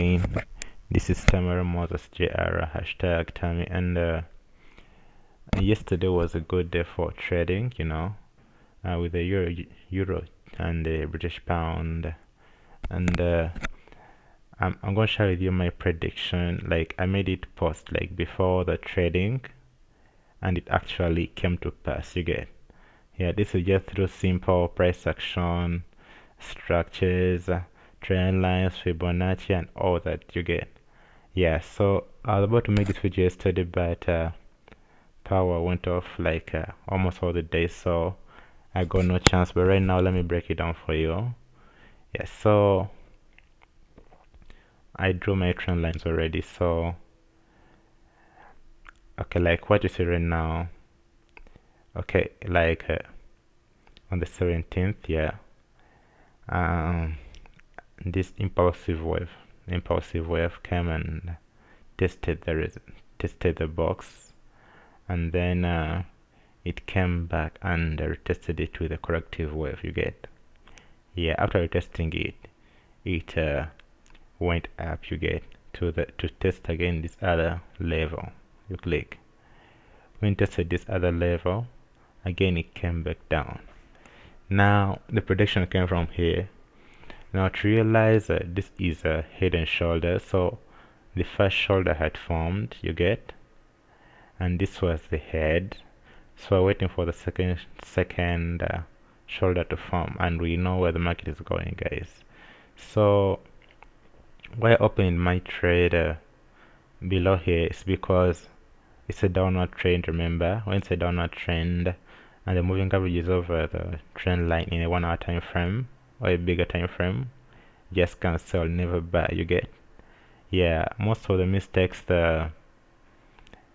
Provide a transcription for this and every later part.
this is Tamara Moses JR hashtag Tammy and uh, yesterday was a good day for trading you know uh, with the euro euro and the British pound. And uh, I'm, I'm gonna share with you my prediction. Like I made it post like before the trading and it actually came to pass. You get yeah this is just through simple price action structures trend lines Fibonacci and all that you get. Yeah so I was about to make this video yesterday but uh, power went off like uh, almost all the day so I got no chance. But right now let me break it down for you. Yeah so I drew my trend lines already so okay like what you see right now okay like uh, on the 17th yeah um this impulsive wave impulsive wave came and tested the tested the box and then uh, it came back and retested it with a corrective wave you get? Yeah after testing it it uh, went up you get to the to test again this other level you click. When tested this other level again it came back down. Now the prediction came from here now to realize that this is a head and shoulder. So the first shoulder had formed you get? And this was the head. So we're waiting for the second second uh, shoulder to form and we know where the market is going guys. So why opening my trade uh, below here is because it's a downward trend remember? When it's a downward trend and the moving average is over the trend line in a one hour time frame or a bigger time frame just cancel never buy you get? Yeah most of the mistakes the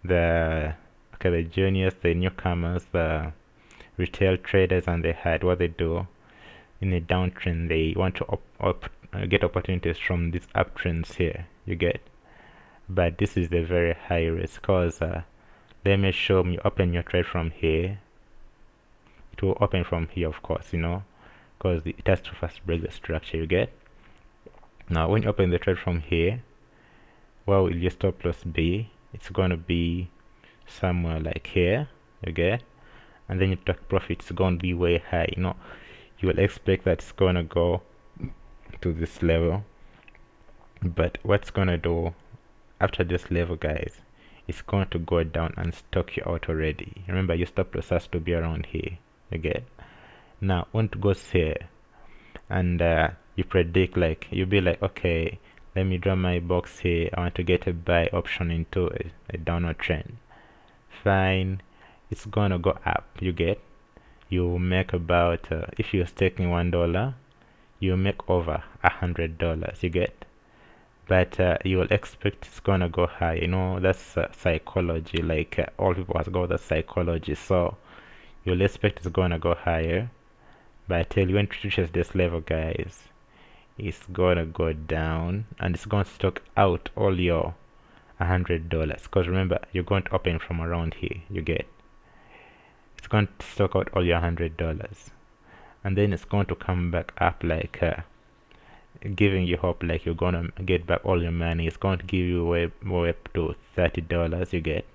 the okay the juniors the newcomers the retail traders and they had what they do in a downtrend they want to op, op, get opportunities from these uptrends here you get? But this is the very high risk because uh, let me show you open your trade from here it will open from here of course you know because it has to first break the structure you get. Now when you open the trade from here where will your stop loss be? It's going to be somewhere like here get? And then your take profit is going to be way high. You know you will expect that it's going to go to this level. But what's going to do after this level guys it's going to go down and stock you out already. Remember your stop loss has to be around here get now want it goes here and uh, you predict like you'll be like okay let me draw my box here. I want to get a buy option into a, a downward trend. Fine. It's gonna go up. You get? You make about uh, if you're staking one dollar you make over a hundred dollars. You get? But uh, you will expect it's gonna go high. You know that's uh, psychology. Like uh, all people has got the psychology. So you'll expect it's gonna go higher but I tell you when it reaches this level guys it's gonna go down and it's gonna stock out all your hundred dollars. Because remember you're going to open from around here you get. It's going to stock out all your hundred dollars. And then it's going to come back up like uh, giving you hope like you're gonna get back all your money. It's going to give you way way up to 30 dollars you get.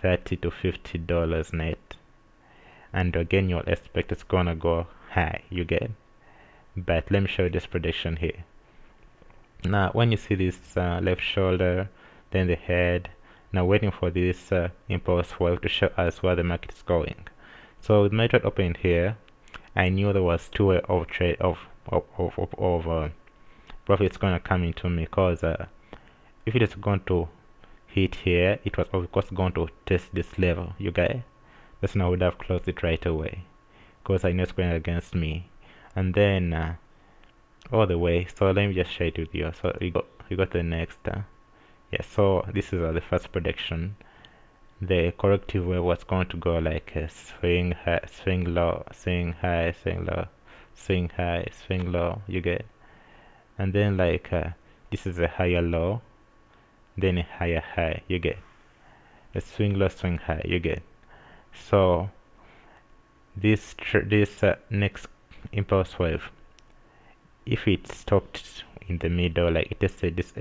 30 to 50 dollars net. And again you'll expect it's gonna go high you get but let me show you this prediction here. Now when you see this uh, left shoulder then the head now waiting for this uh, impulse wave to show us where the market is going. So with my trade open here. I knew there was two way of trade of of of, of, of uh, profits gonna come into me because uh, if it is going to hit here it was of course going to test this level you guys that's now would have closed it right away because I know it's going against me. And then uh, all the way. So let me just share it with you. So you got you got the next uh, yeah so this is uh, the first prediction. The corrective wave was going to go like a swing high swing low swing high swing low swing high swing low. You get? And then like uh, this is a higher low then a higher high. You get? A swing low swing high. You get? So this this uh, next impulse wave if it stopped in the middle like it tested this